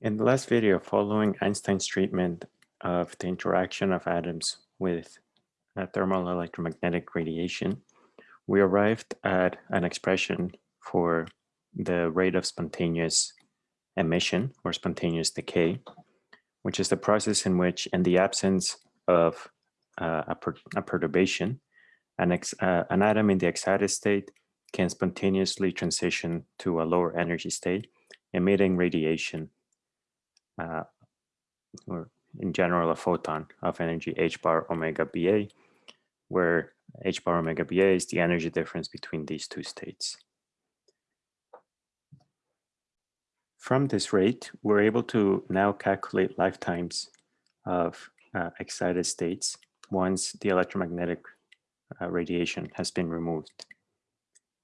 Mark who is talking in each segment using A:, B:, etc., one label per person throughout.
A: In the last video, following Einstein's treatment of the interaction of atoms with uh, thermal electromagnetic radiation, we arrived at an expression for the rate of spontaneous emission or spontaneous decay, which is the process in which, in the absence of uh, a, per a, perturbation, an, uh, an atom in the excited state can spontaneously transition to a lower energy state, emitting radiation uh, or in general a photon of energy h bar omega ba, where h bar omega ba is the energy difference between these two states. From this rate, we're able to now calculate lifetimes of uh, excited states once the electromagnetic uh, radiation has been removed.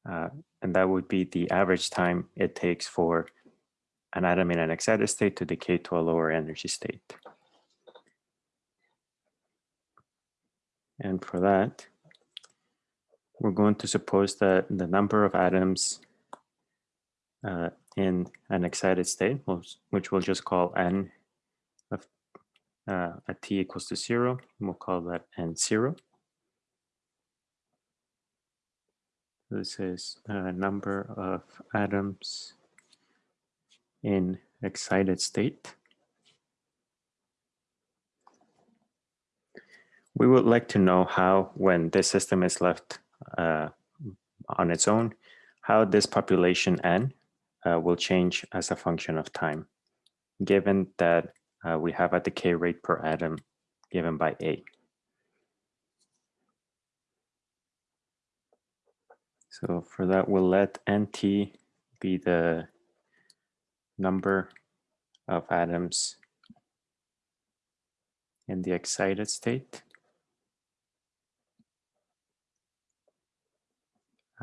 A: Uh, and that would be the average time it takes for an atom in an excited state to decay to a lower energy state. And for that, we're going to suppose that the number of atoms uh, in an excited state, which we'll just call n of uh, at t equals to zero, we'll call that n zero. This is a number of atoms in excited state. We would like to know how, when this system is left uh, on its own, how this population n uh, will change as a function of time, given that uh, we have a decay rate per atom given by A. So for that, we'll let NT be the number of atoms in the excited state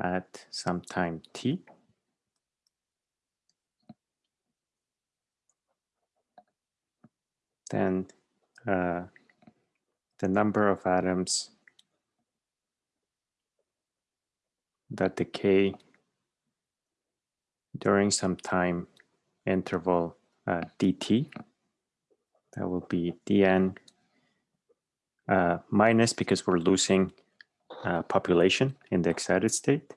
A: at some time t. Then uh, the number of atoms that decay during some time interval uh, dt. That will be dn uh, minus because we're losing uh, population in the excited state.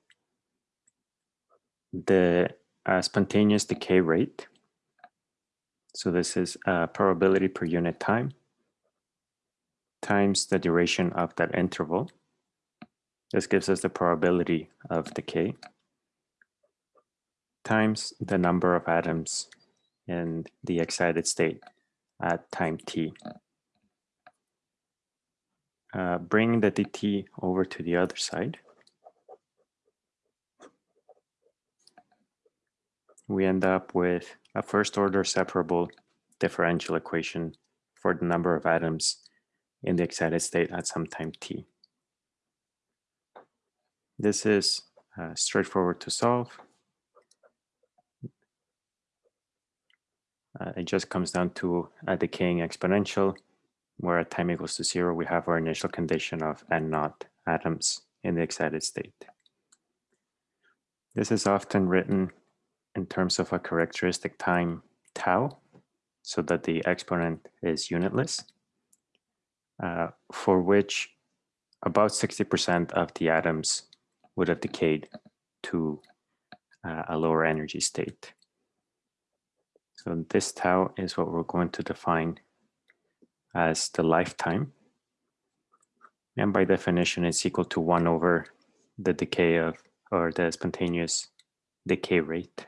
A: The uh, spontaneous decay rate. So this is uh, probability per unit time times the duration of that interval. This gives us the probability of decay times the number of atoms in the excited state at time t. Uh, bring the dt over to the other side. We end up with a first order separable differential equation for the number of atoms in the excited state at some time t. This is uh, straightforward to solve. Uh, it just comes down to a decaying exponential where at time equals to zero, we have our initial condition of n naught atoms in the excited state. This is often written in terms of a characteristic time tau, so that the exponent is unitless, uh, for which about 60% of the atoms would have decayed to uh, a lower energy state. So this tau is what we're going to define as the lifetime. And by definition, it's equal to one over the decay of, or the spontaneous decay rate.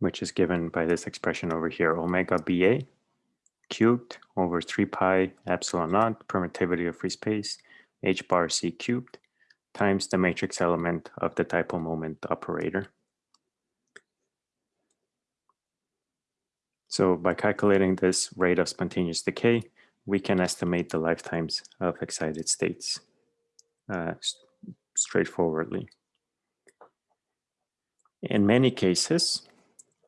A: which is given by this expression over here, omega BA cubed over 3 pi epsilon naught permittivity of free space h bar c cubed times the matrix element of the dipole moment operator. So by calculating this rate of spontaneous decay, we can estimate the lifetimes of excited states uh, straightforwardly. In many cases,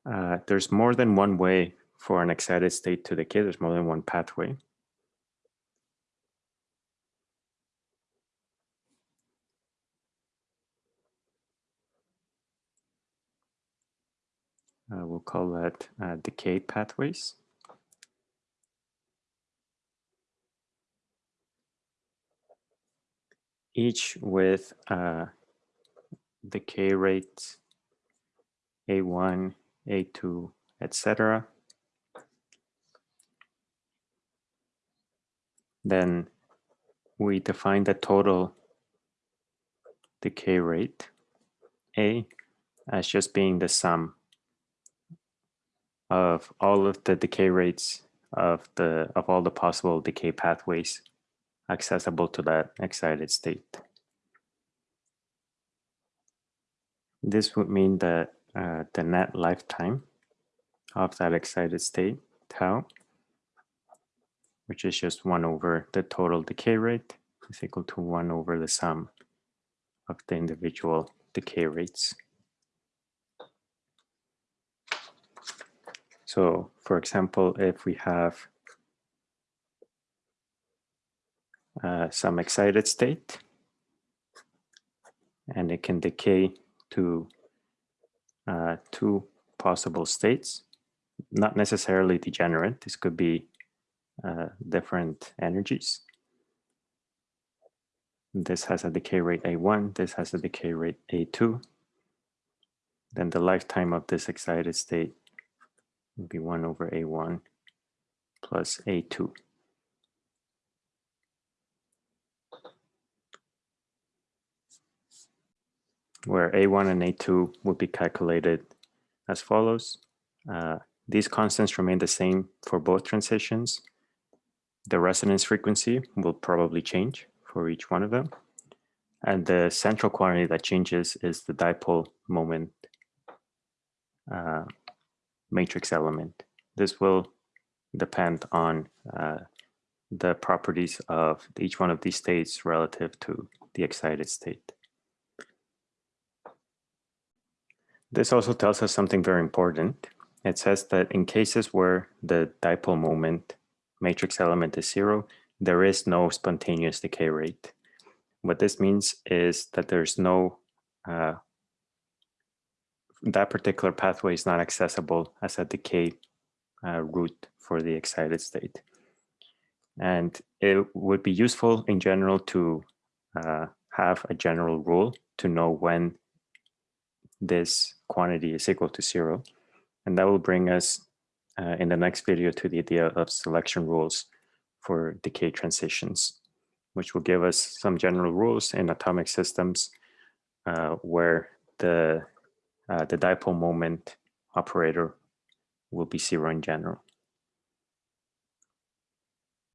A: uh, there's more than one way for an excited state to decay. There's more than one pathway. Call that uh, decay pathways. Each with uh, decay rates A1, A2, etc. Then we define the total decay rate A as just being the sum of all of the decay rates of the of all the possible decay pathways accessible to that excited state. This would mean that uh, the net lifetime of that excited state, tau, which is just 1 over the total decay rate, is equal to 1 over the sum of the individual decay rates. So for example, if we have uh, some excited state and it can decay to uh, two possible states, not necessarily degenerate. This could be uh, different energies. This has a decay rate A1, this has a decay rate A2. Then the lifetime of this excited state would be 1 over A1 plus A2. Where A1 and A2 would be calculated as follows. Uh, these constants remain the same for both transitions. The resonance frequency will probably change for each one of them. And the central quantity that changes is the dipole moment uh, matrix element. This will depend on uh, the properties of each one of these states relative to the excited state. This also tells us something very important. It says that in cases where the dipole moment matrix element is zero, there is no spontaneous decay rate. What this means is that there's no uh, that particular pathway is not accessible as a decay uh, route for the excited state. And it would be useful in general to uh, have a general rule to know when this quantity is equal to zero. And that will bring us uh, in the next video to the idea of selection rules for decay transitions, which will give us some general rules in atomic systems uh, where the uh, the dipole moment operator will be zero in general.